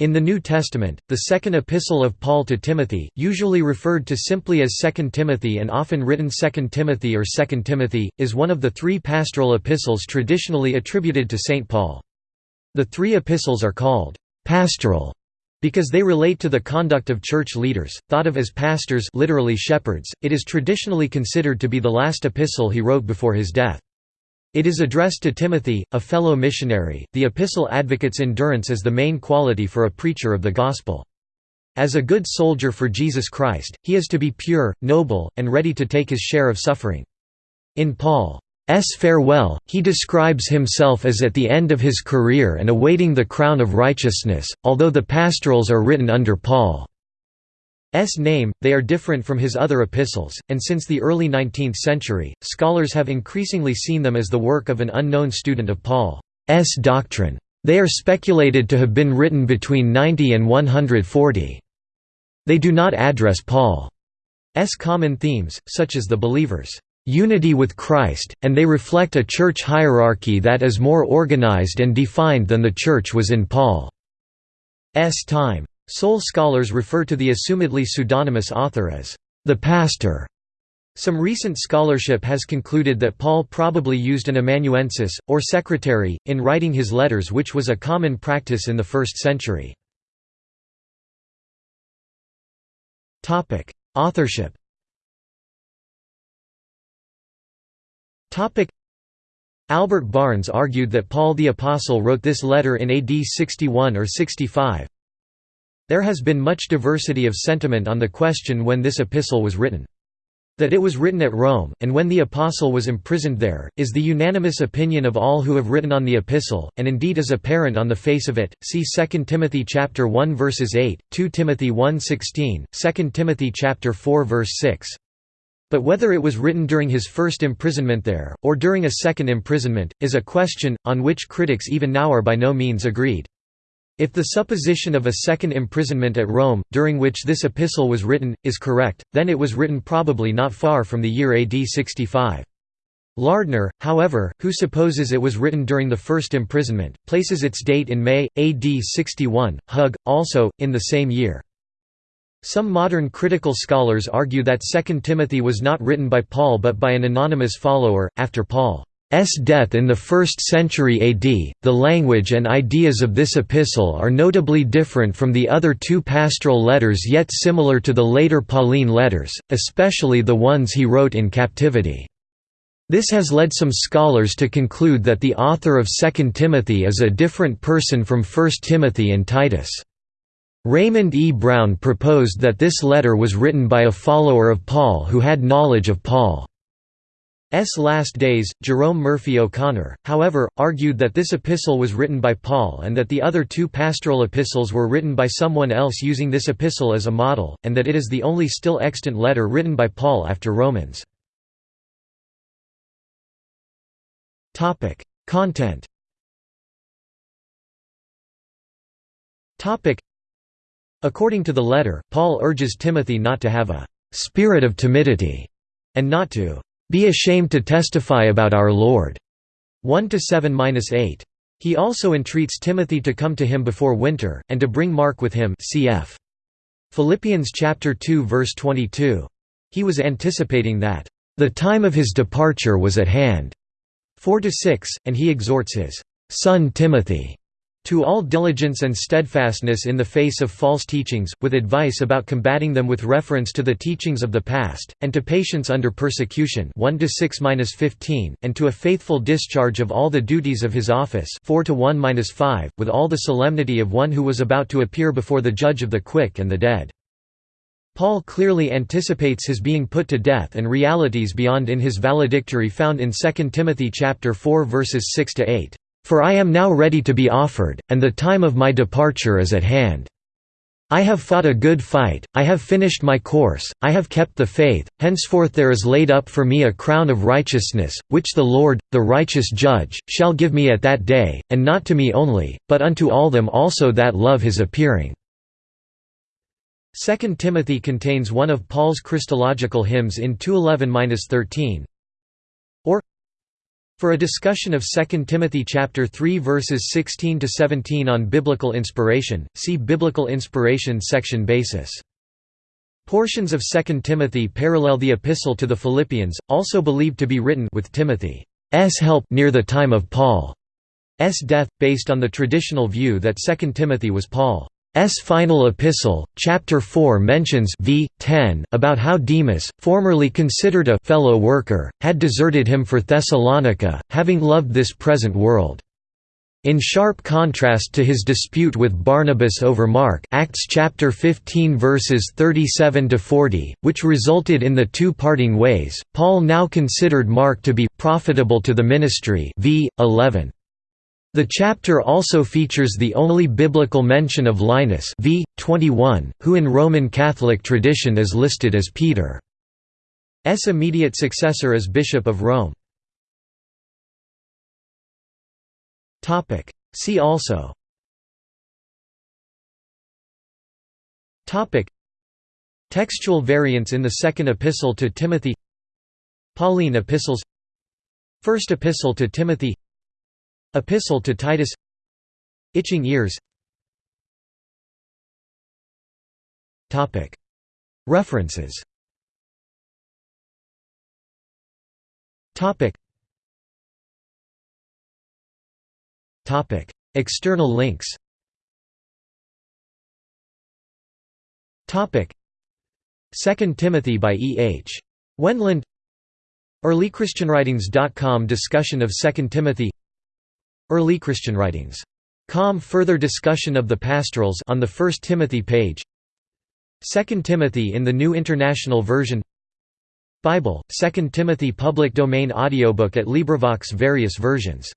In the New Testament, the second epistle of Paul to Timothy, usually referred to simply as 2 Timothy and often written 2 Timothy or 2 Timothy, is one of the three pastoral epistles traditionally attributed to St. Paul. The three epistles are called «pastoral» because they relate to the conduct of church leaders, thought of as pastors literally shepherds. .It is traditionally considered to be the last epistle he wrote before his death. It is addressed to Timothy, a fellow missionary. The epistle advocates endurance as the main quality for a preacher of the gospel. As a good soldier for Jesus Christ, he is to be pure, noble, and ready to take his share of suffering. In Paul's farewell, he describes himself as at the end of his career and awaiting the crown of righteousness, although the pastorals are written under Paul. S name, they are different from his other epistles, and since the early 19th century, scholars have increasingly seen them as the work of an unknown student of Paul's doctrine. They are speculated to have been written between 90 and 140. They do not address Paul's common themes, such as the believer's unity with Christ, and they reflect a church hierarchy that is more organized and defined than the church was in Paul's time. Soul scholars refer to the assumedly pseudonymous author as the pastor. Some recent scholarship has concluded that Paul probably used an amanuensis, or secretary, in writing his letters which was a common practice in the first century. Authorship Albert Barnes argued that Paul the Apostle wrote this letter in AD 61 or 65, there has been much diversity of sentiment on the question when this epistle was written. That it was written at Rome, and when the apostle was imprisoned there, is the unanimous opinion of all who have written on the epistle, and indeed is apparent on the face of it. See 2 Timothy chapter 1 verses 8, 2 Timothy 1:16, 2 Timothy chapter 4 verse 6. But whether it was written during his first imprisonment there, or during a second imprisonment, is a question, on which critics even now are by no means agreed. If the supposition of a second imprisonment at Rome, during which this epistle was written, is correct, then it was written probably not far from the year AD 65. Lardner, however, who supposes it was written during the first imprisonment, places its date in May, AD 61, Hug, also, in the same year. Some modern critical scholars argue that 2 Timothy was not written by Paul but by an anonymous follower, after Paul S. death in the 1st century AD, the language and ideas of this epistle are notably different from the other two pastoral letters yet similar to the later Pauline letters, especially the ones he wrote in captivity. This has led some scholars to conclude that the author of 2 Timothy is a different person from 1 Timothy and Titus. Raymond E. Brown proposed that this letter was written by a follower of Paul who had knowledge of Paul. S. last days, Jerome Murphy O'Connor, however, argued that this epistle was written by Paul and that the other two pastoral epistles were written by someone else using this epistle as a model, and that it is the only still extant letter written by Paul after Romans. Content According to the letter, Paul urges Timothy not to have a «spirit of timidity» and not to be ashamed to testify about our Lord. 1 to 7-8. He also entreats Timothy to come to him before winter, and to bring Mark with him cf. Philippians chapter 2 verse 22. He was anticipating that, "...the time of his departure was at hand." 4 to 6, and he exhorts his son Timothy to all diligence and steadfastness in the face of false teachings, with advice about combating them with reference to the teachings of the past, and to patience under persecution 1 6 and to a faithful discharge of all the duties of his office 4 1 with all the solemnity of one who was about to appear before the judge of the quick and the dead. Paul clearly anticipates his being put to death and realities beyond in his valedictory found in 2 Timothy 4 verses 6–8. For I am now ready to be offered, and the time of my departure is at hand. I have fought a good fight, I have finished my course, I have kept the faith, henceforth there is laid up for me a crown of righteousness, which the Lord, the righteous judge, shall give me at that day, and not to me only, but unto all them also that love his appearing." 2 Timothy contains one of Paul's Christological hymns in 211–13, For a discussion of 2 Timothy chapter 3 verses 16 to 17 on biblical inspiration, see Biblical inspiration section basis. Portions of 2 Timothy parallel the epistle to the Philippians, also believed to be written with Timothy's help near the time of Paul's death, based on the traditional view that 2 Timothy was Paul. S final epistle, chapter 4 mentions v. 10 about how Demas, formerly considered a fellow worker, had deserted him for Thessalonica, having loved this present world. In sharp contrast to his dispute with Barnabas over Mark Acts chapter 15 verses 37 to 40, which resulted in the two parting ways, Paul now considered Mark to be profitable to the ministry v. 11. The chapter also features the only biblical mention of Linus v. 21, who in Roman Catholic tradition is listed as Peter's immediate successor as Bishop of Rome. See also. Textual variants in the Second Epistle to Timothy. Pauline epistles. First Epistle to Timothy Epistle to Titus. Itching ears. References. External links. Second Timothy by E. H. Wendland. EarlyChristianWritings.com Discussion of 2 Timothy Early Christian Writings. Com further discussion of the pastorals on the 1 Timothy page. 2 Timothy in the New International Version. Bible, 2 Timothy public domain audiobook at LibriVox various versions